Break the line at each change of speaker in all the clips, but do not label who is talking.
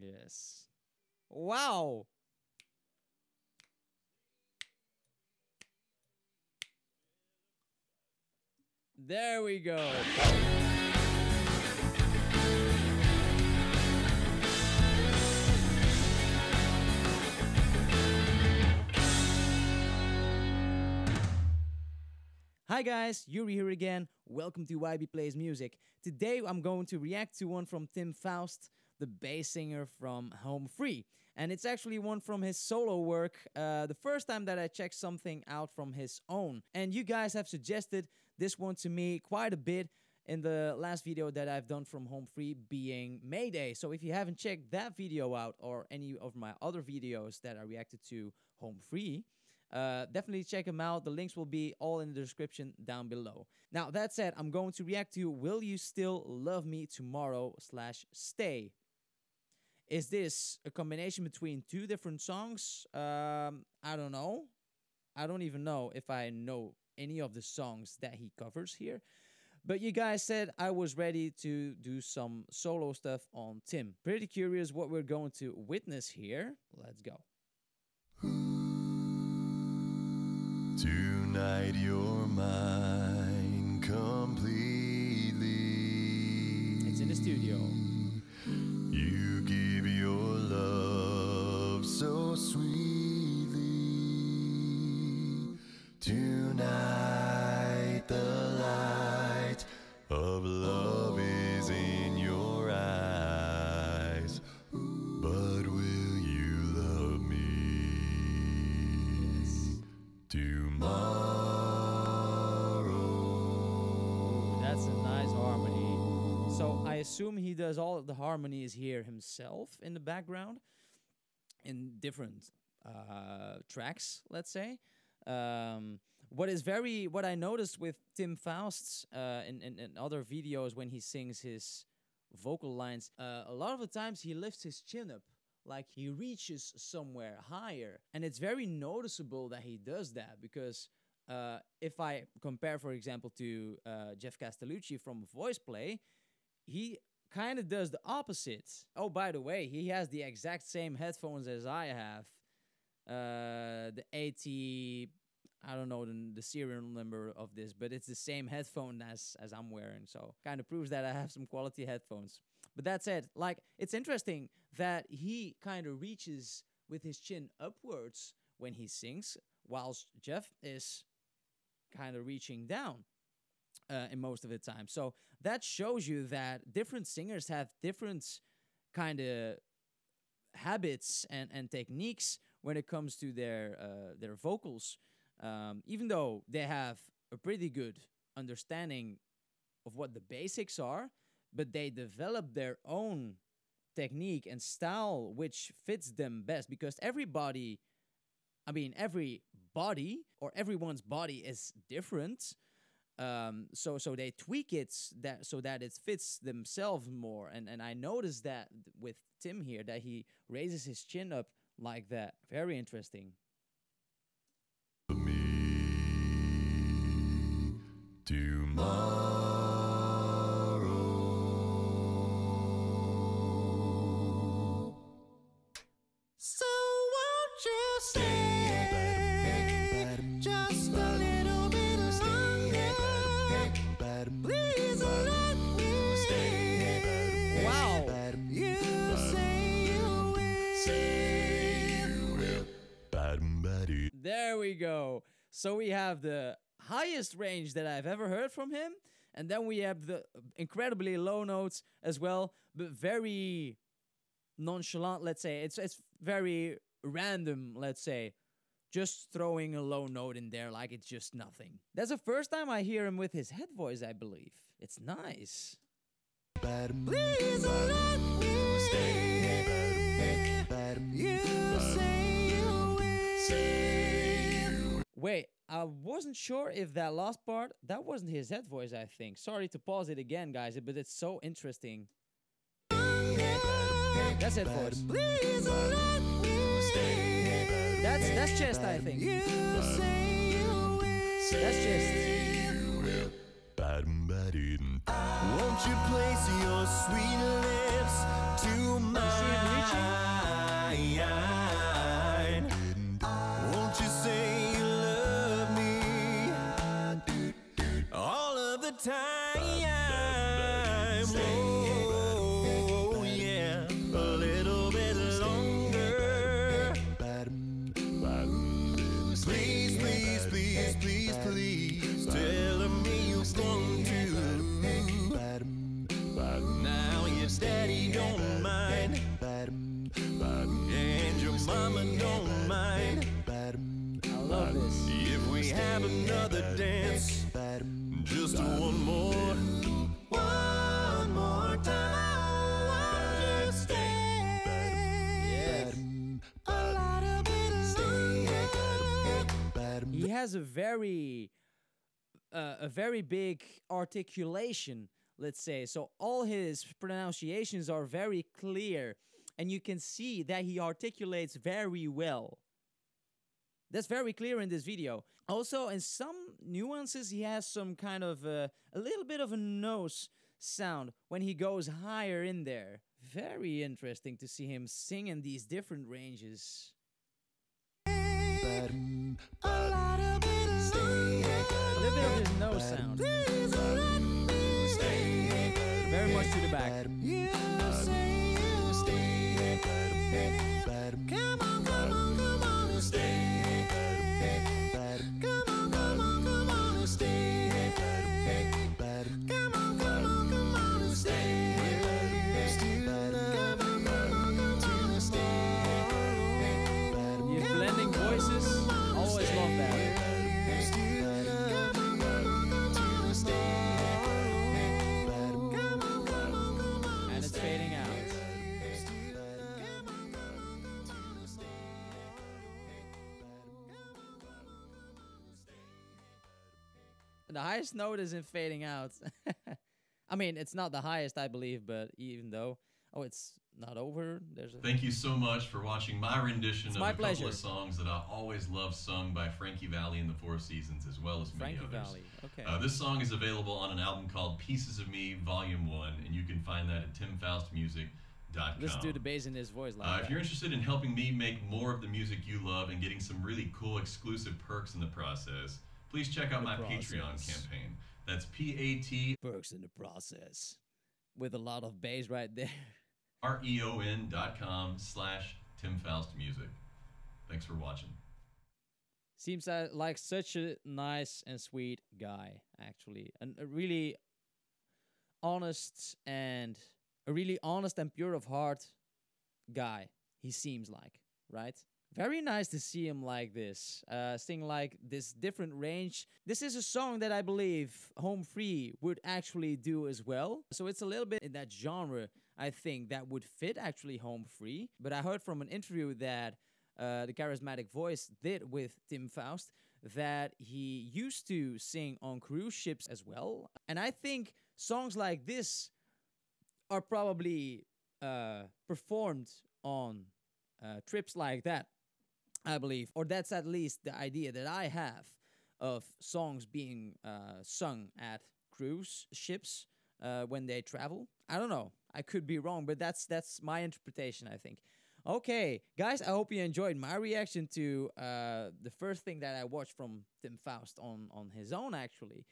Yes. Wow. There we go. Hi guys, Yuri here again. Welcome to YB Plays Music. Today I'm going to react to one from Tim Faust, the bass singer from Home Free. And it's actually one from his solo work, uh, the first time that I checked something out from his own. And you guys have suggested this one to me quite a bit in the last video that I've done from Home Free being Mayday. So if you haven't checked that video out or any of my other videos that I reacted to Home Free, uh, definitely check them out. The links will be all in the description down below. Now, that said, I'm going to react to Will You Still Love Me Tomorrow slash Stay. Is this a combination between two different songs? Um, I don't know. I don't even know if I know any of the songs that he covers here. But you guys said I was ready to do some solo stuff on Tim. Pretty curious what we're going to witness here. Let's go.
Tonight you're mine completely.
It's in the studio.
You give your love so sweetly. Tonight
assume he does all of the harmonies here himself in the background in different uh, tracks, let's say. Um, what is very what I noticed with Tim Faust's uh, in, in, in other videos when he sings his vocal lines, uh, a lot of the times he lifts his chin up, like he reaches somewhere higher, and it's very noticeable that he does that because uh, if I compare, for example, to uh, Jeff Castellucci from VoicePlay, he kind of does the opposite. Oh, by the way, he has the exact same headphones as I have. Uh, the AT, I don't know the, the serial number of this, but it's the same headphone as as I'm wearing. So kind of proves that I have some quality headphones. But that said, like it's interesting that he kind of reaches with his chin upwards when he sings, whilst Jeff is kind of reaching down uh, in most of the time. So that shows you that different singers have different kind of habits and, and techniques when it comes to their uh, their vocals. Um, even though they have a pretty good understanding of what the basics are, but they develop their own technique and style which fits them best because everybody I mean, every body or everyone's body is different. Um, so so they tweak it that so that it fits themselves more. And and I noticed that with Tim here that he raises his chin up like that. Very interesting.
Tomorrow.
We go. So we have the highest range that I've ever heard from him, and then we have the incredibly low notes as well, but very nonchalant. Let's say it's it's very random. Let's say. Just throwing a low note in there like it's just nothing. That's the first time I hear him with his head voice, I believe. It's nice.
Please
Wait, I wasn't sure if that last part, that wasn't his head voice, I think. Sorry to pause it again, guys, but it's so interesting. That's head voice.
Please let me.
That's that's chest, I think.
You say you will.
That's chest.
Won't you place your sweet lips to
time. Oh, yeah,
a little bit longer. Please, please, please, please, please, tell me you're going to. Now your daddy don't mind, and your mama don't mind. I
love this.
If we
have another dance. Just one more. One more time. Won't you stay?
A little bit longer.
He has a very uh, a very big articulation, let's say. So all his pronunciations are very clear and you can see that he articulates very well. That's very clear in this video. Also, in some nuances, he has some kind of uh, a little bit of a nose sound when he goes higher in there. Very interesting to see him sing in these different ranges.
A little bit
A little bit of his nose sound.
Please let me stay.
Very much to the back. The highest note isn't fading out. I mean, it's not the highest, I believe, but even though, oh, it's not over. There's a
Thank you so much for watching my rendition
It's
of
my
a couple of songs that I always love sung by Frankie Valli and the Four Seasons, as well as many
Frankie
others.
Valli. Okay.
Uh, this song is available on an album called Pieces of Me, Volume 1, and you can find that at timfaustmusic.com.
Let's do the bass in his voice like
Uh, if you're interested in helping me make more of the music you love and getting some really cool exclusive perks in the process, please check out
The
my Patreon campaign. That's P A T
Perks in the process. With a lot of bass right there.
R E O N dot com slash Tim Faust Music. Thanks for watching.
Seems uh, like such a nice and sweet guy, actually. And a really honest and a really honest and pure of heart guy, he seems like, right? Very nice to see him like this, uh, sing like this different range. This is a song that I believe Home Free would actually do as well. So it's a little bit in that genre, I think, that would fit actually Home Free. But I heard from an interview that uh, the charismatic voice did with Tim Faust that he used to sing on cruise ships as well. And I think songs like this are probably uh, performed on uh, trips like that, I believe. Or that's at least the idea that I have of songs being uh, sung at cruise ships uh, when they travel. I don't know. I could be wrong, but that's that's my interpretation. I think. Okay, guys, I hope you enjoyed my reaction to uh, the first thing that I watched from Tim Faust on on his own. Actually,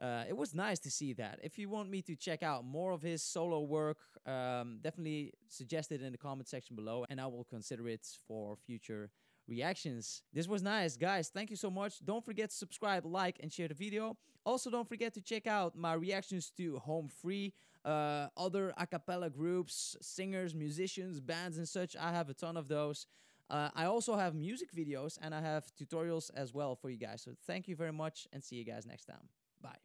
uh, it was nice to see that. If you want me to check out more of his solo work, um, definitely suggest it in the comment section below, and I will consider it for future reactions. This was nice, guys. Thank you so much. Don't forget to subscribe, like, and share the video. Also, don't forget to check out my reactions to Home Free, uh, other a cappella groups, singers, musicians, bands, and such. I have a ton of those. Uh, I also have music videos and I have tutorials as well for you guys. So thank you very much and see you guys next time. Bye.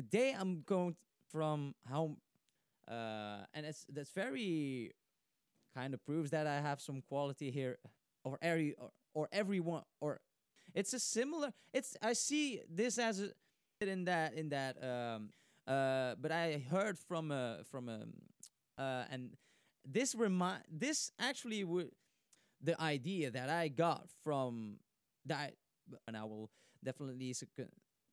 Today I'm going from how, uh, and it's that's very kind of proves that I have some quality here, or every or, or everyone or it's a similar. It's I see this as a in that in that um uh but I heard from a from a uh and this remind this actually would the idea that I got from that and I will definitely